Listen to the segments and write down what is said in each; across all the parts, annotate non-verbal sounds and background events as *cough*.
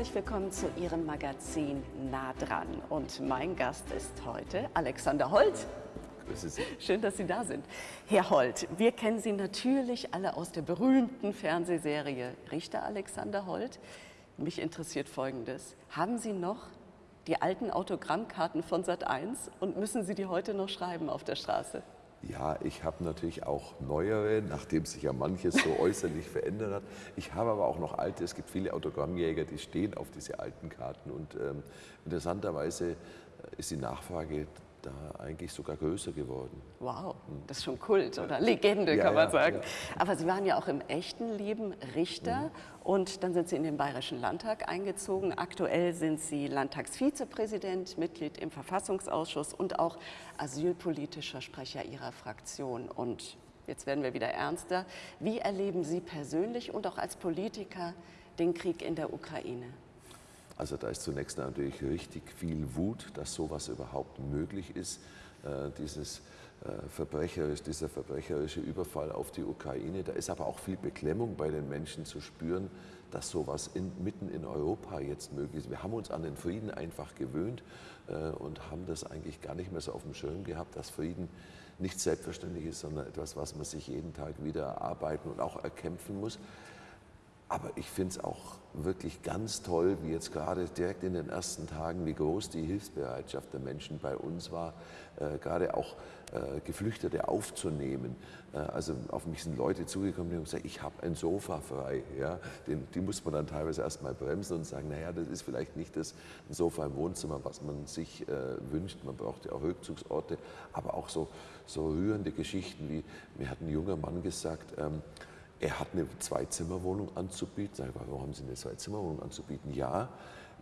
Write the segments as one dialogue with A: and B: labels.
A: herzlich willkommen zu Ihrem Magazin Nah dran. Und mein Gast ist heute Alexander Holt.
B: Grüße Sie.
A: Schön, dass Sie da sind. Herr Holt, wir kennen Sie natürlich alle aus der berühmten Fernsehserie Richter Alexander Holt. Mich interessiert Folgendes. Haben Sie noch die alten Autogrammkarten von Sat1 und müssen Sie die heute noch schreiben auf der Straße?
B: Ja, ich habe natürlich auch neuere, nachdem sich ja manches so äußerlich verändert hat. Ich habe aber auch noch alte. Es gibt viele Autogrammjäger, die stehen auf diese alten Karten. Und ähm, interessanterweise ist die Nachfrage da eigentlich sogar größer geworden.
A: Wow, das ist schon Kult oder Legende,
B: Ja,
A: kann man
B: ja,
A: sagen.
B: ja.
A: Aber Sie waren ja auch im echten Leben Richter
B: Mhm.
A: und dann sind Sie in den Bayerischen Landtag eingezogen. Aktuell sind Sie Landtagsvizepräsident, Mitglied im Verfassungsausschuss und auch asylpolitischer Sprecher Ihrer Fraktion. Und jetzt werden wir wieder ernster. Wie erleben Sie persönlich und auch als Politiker den Krieg in der Ukraine?
B: Also da ist zunächst natürlich richtig viel Wut, dass sowas überhaupt möglich ist. Äh, dieses äh, verbrecherisch, dieser verbrecherische Überfall auf die Ukraine. Da ist aber auch viel Beklemmung bei den Menschen zu spüren, dass sowas in, mitten in Europa jetzt möglich ist. Wir haben uns an den Frieden einfach gewöhnt äh, und haben das eigentlich gar nicht mehr so auf dem Schirm gehabt, dass Frieden nicht selbstverständlich ist, sondern etwas, was man sich jeden Tag wieder erarbeiten und auch erkämpfen muss. Aber ich finde es auch wirklich ganz toll, wie jetzt gerade direkt in den ersten Tagen, wie groß die Hilfsbereitschaft der Menschen bei uns war, äh, gerade auch äh, Geflüchtete aufzunehmen. Äh, also auf mich sind Leute zugekommen, die haben gesagt, ich habe ein Sofa frei. Ja? Den, die muss man dann teilweise erst mal bremsen und sagen, naja, das ist vielleicht nicht das Sofa im Wohnzimmer, was man sich äh, wünscht. Man braucht ja auch Rückzugsorte, aber auch so, so rührende Geschichten, wie mir hat ein junger Mann gesagt, ähm, er hat eine Zwei-Zimmer-Wohnung anzubieten. Sag ich, warum haben Sie eine Zwei-Zimmer-Wohnung anzubieten? Ja,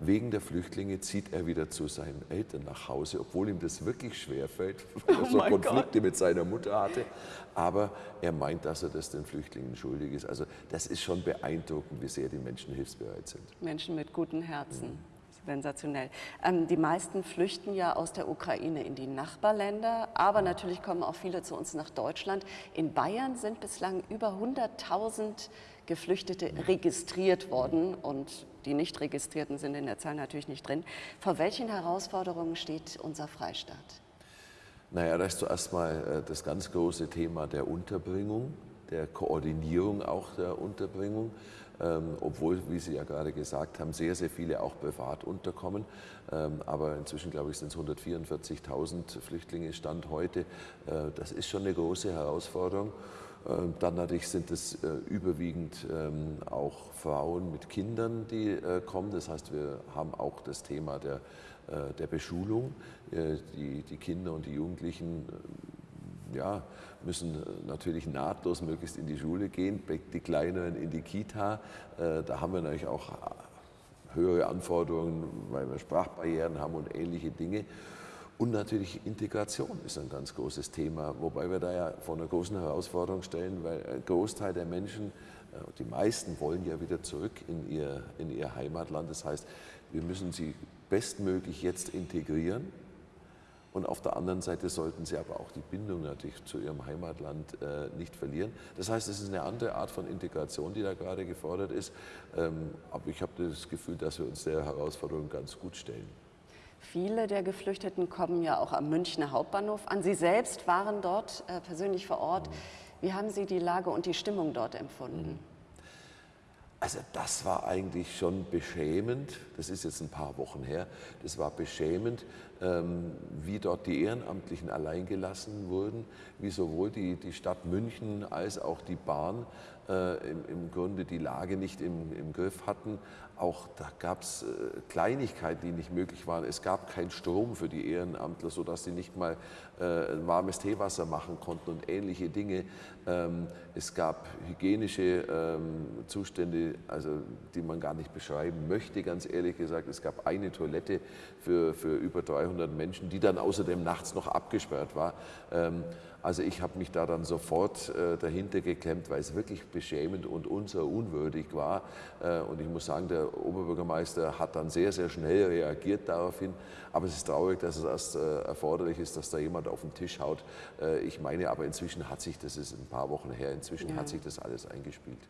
B: wegen der Flüchtlinge zieht er wieder zu seinen Eltern nach Hause, obwohl ihm das wirklich schwerfällt, *laughs* weil er
A: Oh
B: so Konflikte mit seiner Mutter hatte. Aber er meint, dass er das den Flüchtlingen schuldig ist. Also das ist schon beeindruckend, wie sehr die Menschen hilfsbereit sind.
A: Menschen mit guten Herzen. Sensationell. Ähm, die meisten flüchten ja aus der Ukraine in die Nachbarländer, aber natürlich kommen auch viele zu uns nach Deutschland. In Bayern sind bislang über 100.000 Geflüchtete registriert worden und die nicht registrierten sind in der Zahl natürlich nicht drin. Vor welchen Herausforderungen steht unser Freistaat?
B: Naja, da ist zuerst mal äh, das ganz große Thema der Unterbringung, der Koordinierung auch der Unterbringung. Ähm, obwohl, wie Sie ja gerade gesagt haben, sehr, sehr viele auch privat unterkommen. Ähm, aber inzwischen, glaube ich, sind es 144.000 Flüchtlinge Stand heute. Äh, das ist schon eine große Herausforderung. Ähm, Dann natürlich sind es äh, überwiegend ähm, auch Frauen mit Kindern, die äh, kommen. Das heißt, wir haben auch das Thema der, äh, der Beschulung. Äh, Die, die Kinder und die Jugendlichen äh, ja, müssen äh, natürlich nahtlos möglichst in die Schule gehen, die Kleineren in die Kita. Äh, Da haben wir natürlich auch höhere Anforderungen, weil wir Sprachbarrieren haben und ähnliche Dinge. Und natürlich Integration ist ein ganz großes Thema, wobei wir da ja vor einer großen Herausforderung stellen, weil ein Großteil der Menschen, äh, die meisten wollen ja wieder zurück in ihr, in ihr Heimatland. Das heißt, wir müssen sie bestmöglich jetzt integrieren. Und auf der anderen Seite sollten sie aber auch die Bindung natürlich zu ihrem Heimatland äh, nicht verlieren. Das heißt, es ist eine andere Art von Integration, die da gerade gefordert ist. Ähm, aber ich habe das Gefühl, dass wir uns der Herausforderung ganz gut stellen.
A: Viele der Geflüchteten kommen ja auch am Münchner Hauptbahnhof an. Sie selbst waren dort äh, persönlich vor Ort. Wie haben Sie die Lage und die Stimmung dort empfunden?
B: Also das war eigentlich schon beschämend, das ist jetzt ein paar Wochen her, das war beschämend, ähm, wie dort die Ehrenamtlichen alleingelassen wurden, wie sowohl die, die Stadt München als auch die Bahn äh, im, im Grunde die Lage nicht im, im Griff hatten. Auch da gab es äh, Kleinigkeiten, die nicht möglich waren. Es gab keinen Strom für die Ehrenamtler, sodass sie nicht mal äh, warmes Teewasser machen konnten und ähnliche Dinge. Ähm, es gab hygienische ähm, Zustände, also, die man gar nicht beschreiben möchte, ganz ehrlich gesagt. Es gab eine Toilette für, für über 300 Menschen, die dann außerdem nachts noch abgesperrt war. Ähm, also ich habe mich da dann sofort äh, dahinter geklemmt, weil es wirklich beschämend und unser unwürdig war. Äh, und ich muss sagen, der Oberbürgermeister hat dann sehr, sehr schnell reagiert daraufhin. Aber es ist traurig, dass es erst äh, erforderlich ist, dass da jemand auf den Tisch haut. Äh, ich meine aber inzwischen hat sich, das ist ein paar Wochen her, inzwischen
A: Ja.
B: hat sich das alles eingespielt.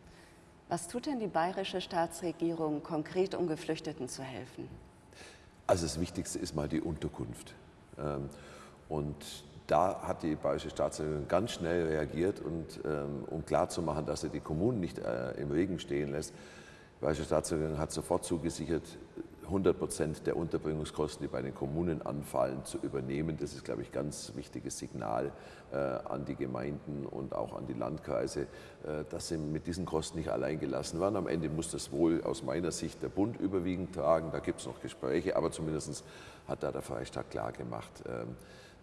A: Was tut denn die bayerische Staatsregierung konkret, um Geflüchteten zu helfen?
B: Also das Wichtigste ist mal die Unterkunft. Ähm, und da hat die bayerische Staatsregierung ganz schnell reagiert und ähm, um klarzumachen, dass sie die Kommunen nicht äh, im Regen stehen lässt. Die bayerische Staatsregierung hat sofort zugesichert, 100 Prozent der Unterbringungskosten, die bei den Kommunen anfallen, zu übernehmen. Das ist, glaube ich, ein ganz wichtiges Signal äh, an die Gemeinden und auch an die Landkreise, äh, dass sie mit diesen Kosten nicht allein gelassen werden. Am Ende muss das wohl aus meiner Sicht der Bund überwiegend tragen. Da gibt es noch Gespräche, aber zumindest hat da der Freistaat klar gemacht, äh,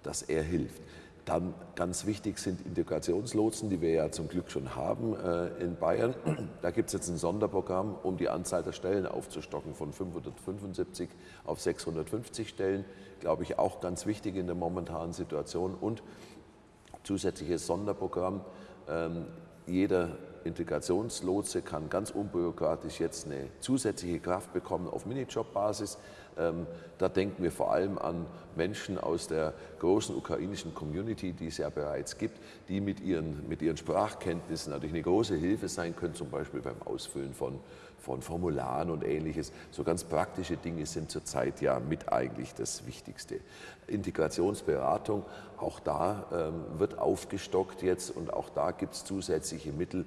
B: dass er hilft. Dann ganz wichtig sind Integrationslotsen, die wir ja zum Glück schon haben äh, in Bayern. *clears throat* Da gibt es jetzt ein Sonderprogramm, um die Anzahl der Stellen aufzustocken von 575 auf 650 Stellen. Glaube ich auch ganz wichtig in der momentanen Situation. Und zusätzliches Sonderprogramm. Ähm, jeder Integrationslotse kann ganz unbürokratisch jetzt eine zusätzliche Kraft bekommen auf Minijob-Basis. Ähm, da denken wir vor allem an Menschen aus der großen ukrainischen Community, die es ja bereits gibt, die mit ihren, mit ihren Sprachkenntnissen natürlich eine große Hilfe sein können, zum Beispiel beim Ausfüllen von, von Formularen und ähnliches. So ganz praktische Dinge sind zurzeit ja mit eigentlich das Wichtigste. Integrationsberatung, auch da ähm, wird aufgestockt jetzt und auch da gibt es zusätzliche Mittel,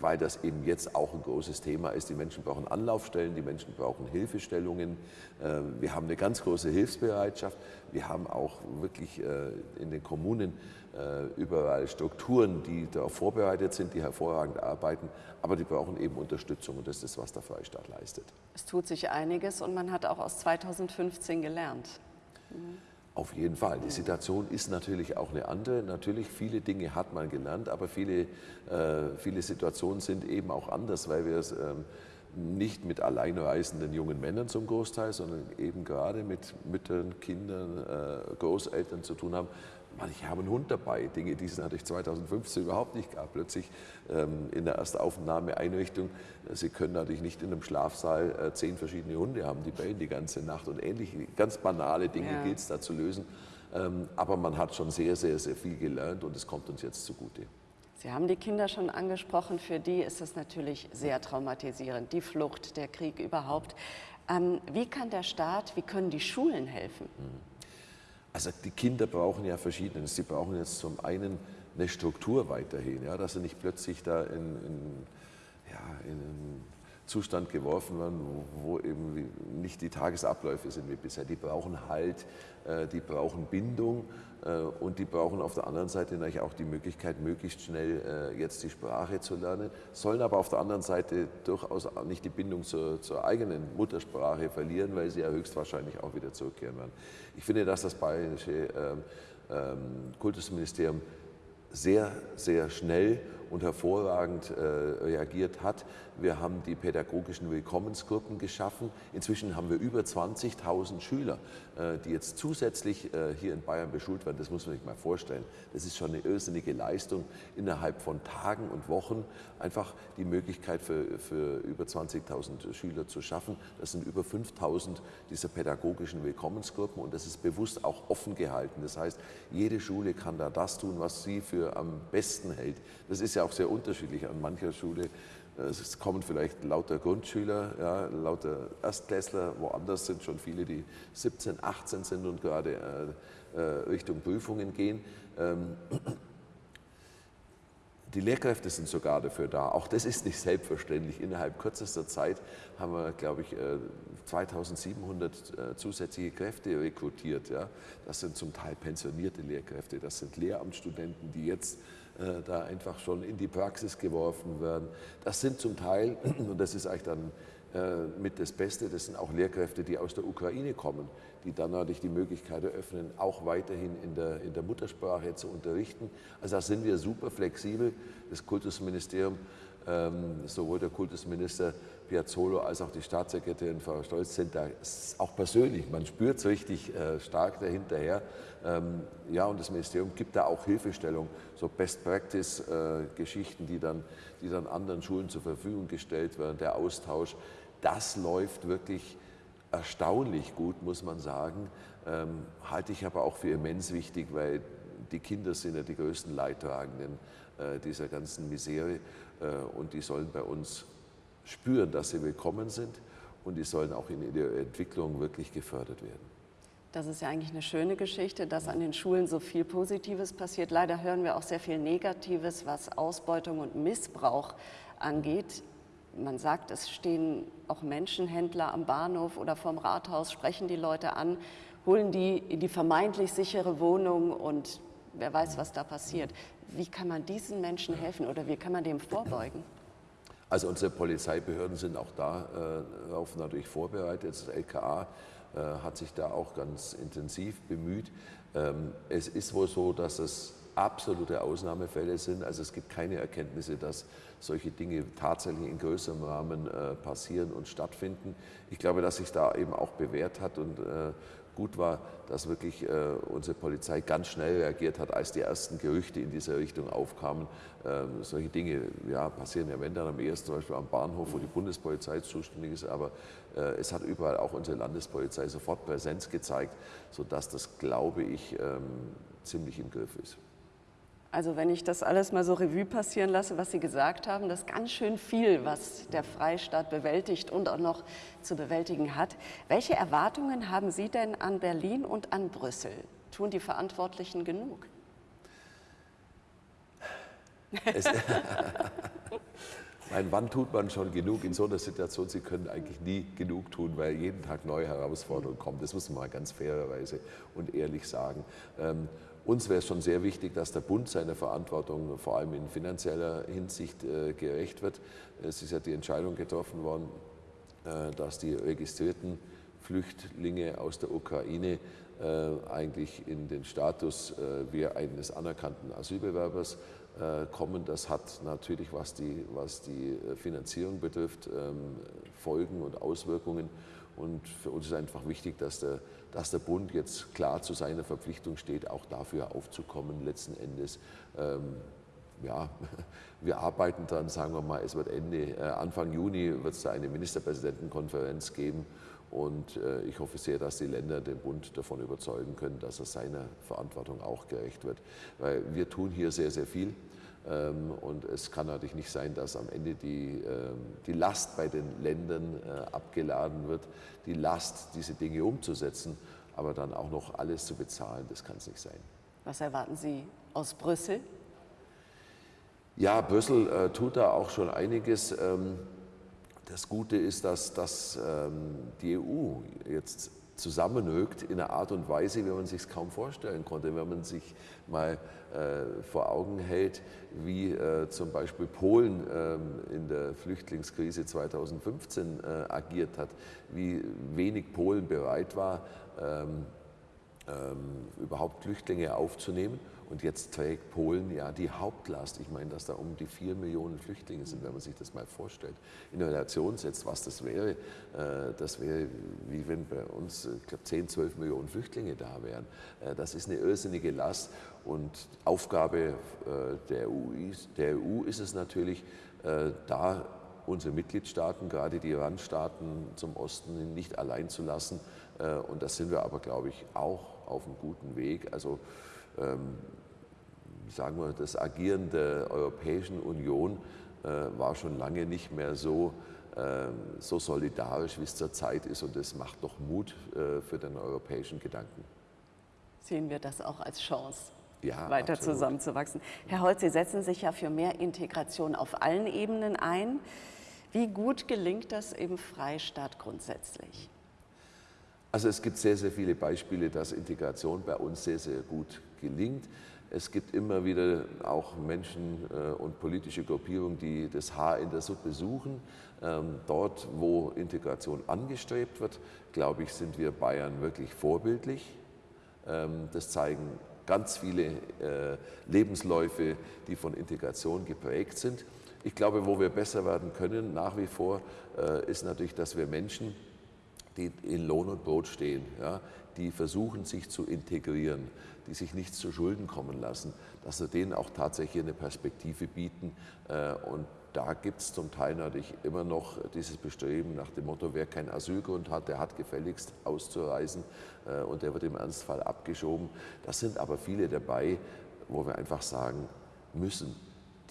B: weil das eben jetzt auch ein großes Thema ist. Die Menschen brauchen Anlaufstellen, die Menschen brauchen Hilfestellungen. Ähm, wir haben eine ganz große Hilfsbereitschaft. Wir haben auch wirklich äh, in den Kommunen äh, überall Strukturen, die darauf vorbereitet sind, die hervorragend arbeiten, aber die brauchen eben Unterstützung und das ist was der Freistaat leistet.
A: Es tut sich einiges und man hat auch aus 2015 gelernt.
B: Mhm. Auf jeden Fall. Die Situation ist natürlich auch eine andere. Natürlich, viele Dinge hat man gelernt, aber viele, äh, viele Situationen sind eben auch anders, weil wir es ähm, nicht mit alleinreisenden jungen Männern zum Großteil, sondern eben gerade mit Müttern, Kindern, äh, Großeltern zu tun haben, Manche haben einen Hund dabei, Dinge, die es natürlich 2015 überhaupt nicht gab. Plötzlich ähm, in der Erstaufnahmeeinrichtung, äh, Sie können natürlich nicht in einem Schlafsaal äh, zehn verschiedene Hunde haben, die bellen die ganze Nacht und ähnliche ganz banale Dinge ja. gilt es da zu lösen. Ähm, aber man hat schon sehr, sehr, sehr viel gelernt und es kommt uns jetzt zugute.
A: Sie haben die Kinder schon angesprochen, für die ist es natürlich sehr traumatisierend, die Flucht, der Krieg überhaupt. Ähm, wie kann der Staat, wie können die Schulen helfen? Mhm.
B: Also die Kinder brauchen ja Verschiedenes. Sie brauchen jetzt zum einen eine Struktur weiterhin, ja, dass sie nicht plötzlich da in, in, ja, in Zustand geworfen werden, wo, eben nicht die Tagesabläufe sind wie bisher. Die brauchen Halt, äh, die brauchen Bindung äh, und die brauchen auf der anderen Seite natürlich auch die Möglichkeit, möglichst schnell äh, jetzt die Sprache zu lernen, sollen aber auf der anderen Seite durchaus nicht die Bindung zur, zur eigenen Muttersprache verlieren, weil sie ja höchstwahrscheinlich auch wieder zurückkehren werden. Ich finde, dass das bayerische ähm, ähm, Kultusministerium sehr, sehr schnell und hervorragend reagiert hat. Wir haben die pädagogischen Willkommensgruppen geschaffen. Inzwischen haben wir über 20.000 Schüler, äh, die jetzt zusätzlich äh, hier in Bayern beschult werden. Das muss man sich mal vorstellen. Das ist schon eine irrsinnige Leistung, innerhalb von Tagen und Wochen einfach die Möglichkeit für, für über 20.000 Schüler zu schaffen. Das sind über 5.000 dieser pädagogischen Willkommensgruppen und das ist bewusst auch offen gehalten. Das heißt, jede Schule kann da das tun, was sie für am besten hält. Das ist ja auch sehr unterschiedlich. An mancher Schule es kommen vielleicht lauter Grundschüler, ja, lauter Erstklässler, woanders sind schon viele, die 17, 18 sind und gerade äh, äh, Richtung Prüfungen gehen. Ähm, die Lehrkräfte sind sogar dafür da. Auch das ist nicht selbstverständlich. Innerhalb kürzester Zeit haben wir, glaube ich, 2700 äh, zusätzliche Kräfte rekrutiert. Das sind zum Teil pensionierte Lehrkräfte, das sind Lehramtsstudenten, die jetzt äh, da einfach schon in die Praxis geworfen werden. Das sind zum Teil, *clears throat* und das ist eigentlich dann äh, mit das Beste, das sind auch Lehrkräfte, die aus der Ukraine kommen, die dann natürlich die Möglichkeit eröffnen, auch weiterhin in der, in der Muttersprache zu unterrichten. Also da sind wir super flexibel. Das Kultusministerium, sowohl der Kultusminister Piazzolo als auch die Staatssekretärin Frau Stolz sind da auch persönlich, man spürt es richtig äh, stark dahinterher. Ähm, ja, und das Ministerium gibt da auch Hilfestellung, so Best-Practice-Geschichten, äh, die, dann, die dann anderen Schulen zur Verfügung gestellt werden, der Austausch. Das läuft wirklich erstaunlich gut, muss man sagen. Ähm, halte ich aber auch für immens wichtig, weil die Kinder sind ja die größten Leidtragenden dieser ganzen Misere und die sollen bei uns spüren, dass sie willkommen sind und die sollen auch in ihrer Entwicklung wirklich gefördert werden.
A: Das ist ja eigentlich eine schöne Geschichte, dass an den Schulen so viel Positives passiert. Leider hören wir auch sehr viel Negatives, was Ausbeutung und Missbrauch angeht. Man sagt, es stehen auch Menschenhändler am Bahnhof oder vorm Rathaus, sprechen die Leute an, holen die in die vermeintlich sichere Wohnung und wer weiß, was da passiert. Wie kann man diesen Menschen helfen oder wie kann man dem vorbeugen?
B: Also unsere Polizeibehörden sind auch darauf äh, natürlich vorbereitet. Das LKA äh, hat sich da auch ganz intensiv bemüht. Ähm, es ist wohl so, dass es absolute Ausnahmefälle sind. Also es gibt keine Erkenntnisse, dass solche Dinge tatsächlich in größerem Rahmen äh, passieren und stattfinden. Ich glaube, dass sich da eben auch bewährt hat und gut war, dass wirklich äh, unsere Polizei ganz schnell reagiert hat, als die ersten Gerüchte in dieser Richtung aufkamen. Ähm, solche Dinge ja, passieren ja, wenn dann am ersten, zum Beispiel am Bahnhof, wo die Bundespolizei zuständig ist, aber äh, es hat überall auch unsere Landespolizei sofort Präsenz gezeigt, sodass das, glaube ich, ähm, ziemlich im Griff ist.
A: Also wenn ich das alles mal so Revue passieren lasse, was Sie gesagt haben, das ist ganz schön viel, was der Freistaat bewältigt und auch noch zu bewältigen hat. Welche Erwartungen haben Sie denn an Berlin und an Brüssel? Tun die Verantwortlichen genug? *laughs*
B: Nein, wann tut man schon genug in so einer Situation? Sie können eigentlich nie genug tun, weil jeden Tag neue Herausforderungen kommen. Das muss man mal ganz fairerweise und ehrlich sagen. Uns wäre es schon sehr wichtig, dass der Bund seiner Verantwortung vor allem in finanzieller Hinsicht äh, gerecht wird. Es ist ja die Entscheidung getroffen worden, äh, dass die registrierten Flüchtlinge aus der Ukraine äh, eigentlich in den Status wie eines anerkannten Asylbewerbers kommen. Das hat natürlich, was die, was die Finanzierung betrifft, ähm, Folgen und Auswirkungen. Und für uns ist einfach wichtig, dass der, dass der Bund jetzt klar zu seiner Verpflichtung steht, auch dafür aufzukommen, letzten Endes. Ähm, ja, *laughs* wir arbeiten dann, sagen wir mal, es wird Ende, äh, Anfang Juni wird es da eine Ministerpräsidentenkonferenz geben und äh, ich hoffe sehr, dass die Länder den Bund davon überzeugen können, dass er seiner Verantwortung auch gerecht wird. Weil wir tun hier sehr, sehr viel. Ähm, und es kann natürlich nicht sein, dass am Ende die, ähm, die Last bei den Ländern äh, abgeladen wird, die Last, diese Dinge umzusetzen, aber dann auch noch alles zu bezahlen, das kann es nicht sein.
A: Was erwarten Sie aus Brüssel?
B: Ja, Brüssel äh, tut da auch schon einiges. Ähm, das Gute ist, dass, dass die EU jetzt zusammenrückt in einer Art und Weise, wie man sich es kaum vorstellen konnte. Wenn man sich mal äh, vor Augen hält, wie äh, zum Beispiel Polen ähm, in der Flüchtlingskrise 2015 äh, agiert hat, wie wenig Polen bereit war, ähm, ähm, überhaupt Flüchtlinge aufzunehmen und jetzt trägt Polen ja die Hauptlast. Ich meine, dass da um die vier Millionen Flüchtlinge sind, wenn man sich das mal vorstellt. In Relation setzt, was das wäre. Äh, das wäre, wie wenn bei uns, ich glaube, 10, 12 Millionen Flüchtlinge da wären. Äh, das ist eine irrsinnige Last. Und Aufgabe äh, der EU, ist, der EU ist es natürlich, da unsere Mitgliedstaaten, gerade die Randstaaten zum Osten, nicht allein zu lassen. Und das sind wir aber, glaube ich, auch auf einem guten Weg. Also sagen wir, das Agieren der Europäischen Union äh, war schon lange nicht mehr so, äh, so solidarisch, wie es zurzeit ist. Und das macht doch Mut äh, für den europäischen Gedanken.
A: Sehen wir das auch als Chance?
B: Ja,
A: weiter absolut. zusammenzuwachsen. Herr Holz, Sie setzen sich ja für mehr Integration auf allen Ebenen ein. Wie gut gelingt das im Freistaat grundsätzlich?
B: Also es gibt sehr, sehr viele Beispiele, dass Integration bei uns sehr, sehr gut gelingt. Es gibt immer wieder auch Menschen äh, und politische Gruppierungen, die das Haar in der Suppe suchen. Ähm, dort, wo Integration angestrebt wird, glaube ich, sind wir Bayern wirklich vorbildlich. Ähm, das zeigen ganz viele äh, Lebensläufe, die von Integration geprägt sind. Ich glaube, wo wir besser werden können nach wie vor, äh, ist natürlich, dass wir Menschen, die in Lohn und Brot stehen, ja, die versuchen, sich zu integrieren, die sich nichts zu Schulden kommen lassen, dass wir denen auch tatsächlich eine Perspektive bieten. Äh, und da gibt es zum Teil natürlich immer noch dieses Bestreben nach dem Motto, wer keinen Asylgrund hat, der hat gefälligst auszureisen äh, und der wird im Ernstfall abgeschoben. Das sind aber viele dabei, wo wir einfach sagen müssen,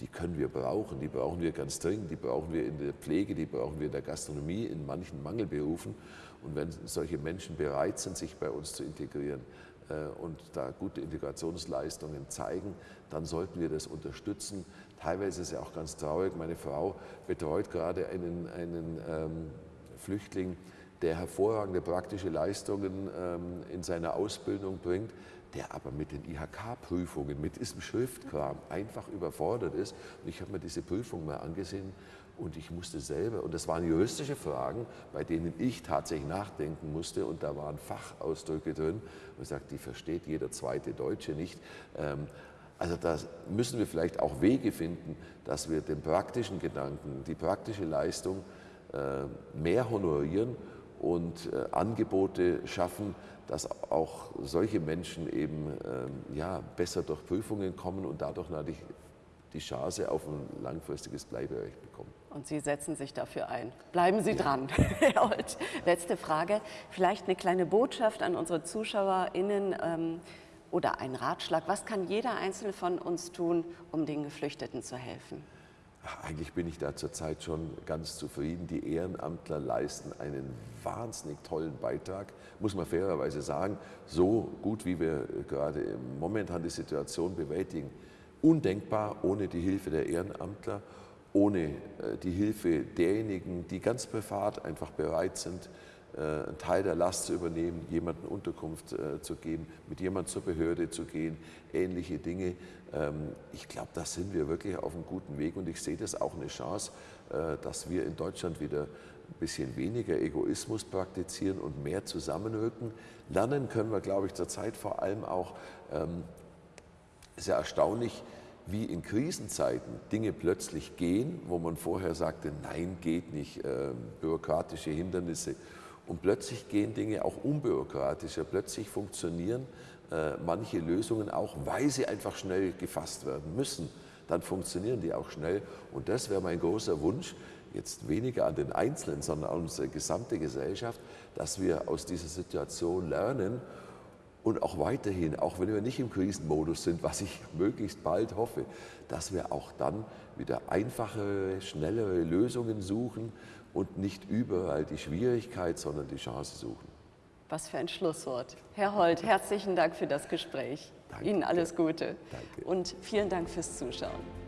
B: die können wir brauchen, die brauchen wir ganz dringend, die brauchen wir in der Pflege, die brauchen wir in der Gastronomie, in manchen Mangelberufen. Und wenn solche Menschen bereit sind, sich bei uns zu integrieren äh, und da gute Integrationsleistungen zeigen, dann sollten wir das unterstützen. Teilweise ist es ja auch ganz traurig, meine Frau betreut gerade einen, einen ähm, Flüchtling, der hervorragende praktische Leistungen ähm, in seiner Ausbildung bringt, der aber mit den IHK-Prüfungen, mit diesem Schriftkram einfach überfordert ist. Und ich habe mir diese Prüfung mal angesehen und ich musste selber, und das waren juristische Fragen, bei denen ich tatsächlich nachdenken musste und da waren Fachausdrücke drin, und ich sagte, die versteht jeder zweite Deutsche nicht. Ähm, also da müssen wir vielleicht auch Wege finden, dass wir den praktischen Gedanken, die praktische Leistung äh, mehr honorieren und äh, Angebote schaffen, dass auch solche Menschen eben ähm, ja, besser durch Prüfungen kommen und dadurch natürlich die Chance auf ein langfristiges Bleiberecht bekommen.
A: Und Sie setzen sich dafür ein. Bleiben Sie ja. dran, *laughs* Herr Holt. Letzte Frage, vielleicht eine kleine Botschaft an unsere ZuschauerInnen ähm, oder ein Ratschlag. Was kann jeder Einzelne von uns tun, um den Geflüchteten zu helfen?
B: Eigentlich bin ich da zurzeit schon ganz zufrieden. Die Ehrenamtler leisten einen wahnsinnig tollen Beitrag, muss man fairerweise sagen. So gut, wie wir gerade momentan die Situation bewältigen, undenkbar ohne die Hilfe der Ehrenamtler, ohne äh, die Hilfe derjenigen, die ganz privat einfach bereit sind, einen Teil der Last zu übernehmen, jemandem Unterkunft äh, zu geben, mit jemandem zur Behörde zu gehen, ähnliche Dinge. Ähm, ich glaube, da sind wir wirklich auf einem guten Weg und ich sehe das auch eine Chance, dass wir in Deutschland wieder ein bisschen weniger Egoismus praktizieren und mehr zusammenrücken. Lernen können wir, glaube ich, zurzeit vor allem auch, ähm, sehr erstaunlich, wie in Krisenzeiten Dinge plötzlich gehen, wo man vorher sagte, nein, geht nicht, äh, bürokratische Hindernisse. Und plötzlich gehen Dinge auch unbürokratischer, plötzlich funktionieren äh, manche Lösungen auch, weil sie einfach schnell gefasst werden müssen. Dann funktionieren die auch schnell. Und das wäre mein großer Wunsch, jetzt weniger an den Einzelnen, sondern an unsere gesamte Gesellschaft, dass wir aus dieser Situation lernen und auch weiterhin, auch wenn wir nicht im Krisenmodus sind, was ich *laughs* möglichst bald hoffe, dass wir auch dann wieder einfachere, schnellere Lösungen suchen und nicht überall die Schwierigkeit, sondern die Chance suchen.
A: Was für ein Schlusswort. Herr Holt, herzlichen Dank für das Gespräch. Danke. Ihnen alles Gute. Danke. Und vielen Dank fürs Zuschauen.